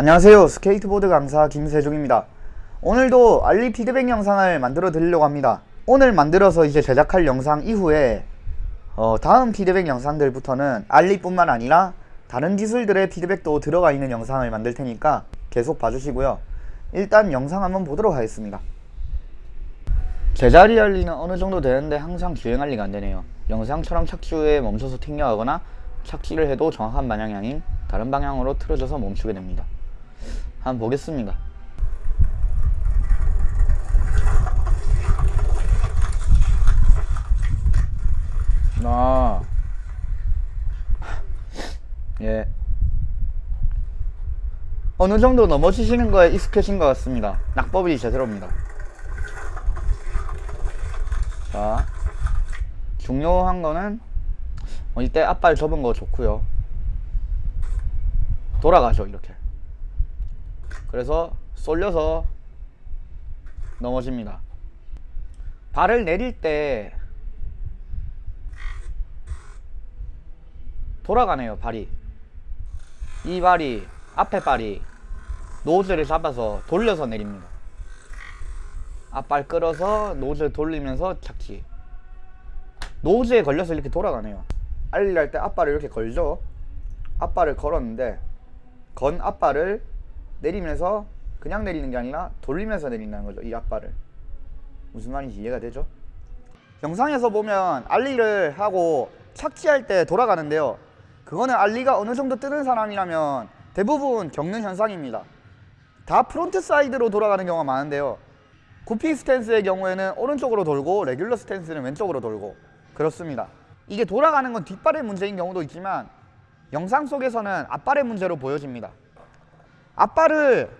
안녕하세요. 스케이트보드 강사 김세종입니다. 오늘도 ollie 피드백 영상을 만들어 드리려고 합니다. 오늘 만들어서 이제 제작할 영상 이후에 어, 다음 피드백 영상들부터는 ollie 뿐만 아니라 다른 기술들의 피드백도 들어가 있는 영상을 만들 테니까 계속 봐주시고요. 일단 영상 한번 보도록 하겠습니다. 제자리 ollie는 어느 정도 되는데 항상 주행 ollie가 안 되네요. 영상처럼 착지에 멈춰서 튕겨가거나 착지를 해도 정확한 방향이 아닌 다른 방향으로 틀어져서 멈추게 됩니다 한번 보겠습니다 아. 예. 어느 정도 넘어지시는 거에 익숙해진 것 같습니다. 낙법이 제대로입니다. 자, 중요한 거는 어, 이때 앞발 접은 거 좋고요. 돌아가죠 이렇게. 그래서 쏠려서 넘어집니다. 발을 내릴 때 돌아가네요 발이. 이 발이 앞에 발이 노즐을 잡아서 돌려서 내립니다. 앞발 끌어서 노즐 돌리면서 착지. 노즈에 걸려서 이렇게 돌아가네요. 할때 앞발을 이렇게 걸죠. 앞발을 걸었는데 건 앞발을 내리면서 그냥 내리는 게 아니라 돌리면서 내린다는 거죠 이 앞발을 무슨 말인지 이해가 되죠? 영상에서 보면 알리를 하고 착지할 때 돌아가는데요. 그거는 알리가 어느 정도 뜨는 사람이라면 대부분 겪는 현상입니다. 다 frontside로 돌아가는 경우가 많은데요. goofy stance의 경우에는 오른쪽으로 돌고 regular stance는 왼쪽으로 돌고 그렇습니다. 이게 돌아가는 건 뒷발의 문제인 경우도 있지만 영상 속에서는 앞발의 문제로 보여집니다 앞발을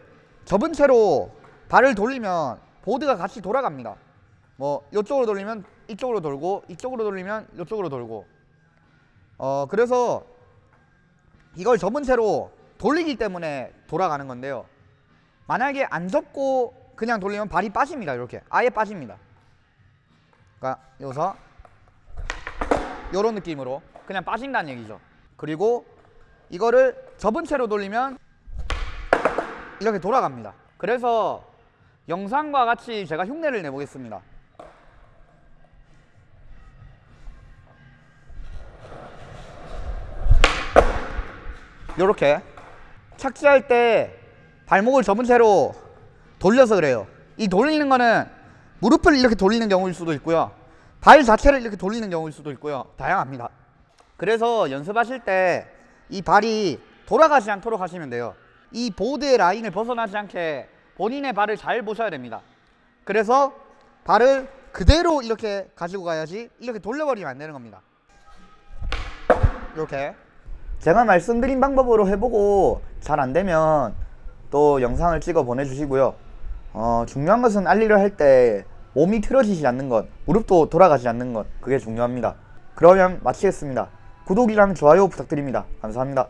접은 채로 발을 돌리면 보드가 같이 돌아갑니다. 뭐 이쪽으로 돌리면 이쪽으로 돌고 이쪽으로 돌리면 이쪽으로 돌고. 어 그래서 이걸 접은 채로 돌리기 때문에 돌아가는 건데요. 만약에 안 접고 그냥 돌리면 발이 빠집니다 이렇게. 아예 빠집니다. 그러니까 여기서 이런 느낌으로 그냥 빠진다는 얘기죠. 그리고 이거를 접은 채로 돌리면 이렇게 돌아갑니다. 그래서 영상과 같이 제가 흉내를 내보겠습니다. 요렇게 착지할 때 발목을 접은 채로 돌려서 그래요. 이 돌리는 거는 무릎을 이렇게 돌리는 경우일 수도 있고요. 발 자체를 이렇게 돌리는 경우일 수도 있고요. 다양합니다. 그래서 연습하실 때 이 발이 돌아가지 않도록 하시면 돼요 이 보드의 라인을 벗어나지 않게 본인의 발을 잘 보셔야 됩니다. 그래서 발을 그대로 이렇게 가지고 가야지 이렇게 돌려버리면 안 되는 겁니다. 이렇게. 제가 말씀드린 방법으로 해보고 잘 안되면 또 영상을 찍어 보내주시고요. 어, 중요한 것은 알리를 할 때 몸이 틀어지지 않는 것 무릎도 돌아가지 않는 것 그게 중요합니다. 그러면 마치겠습니다. 구독이랑 좋아요 부탁드립니다. 감사합니다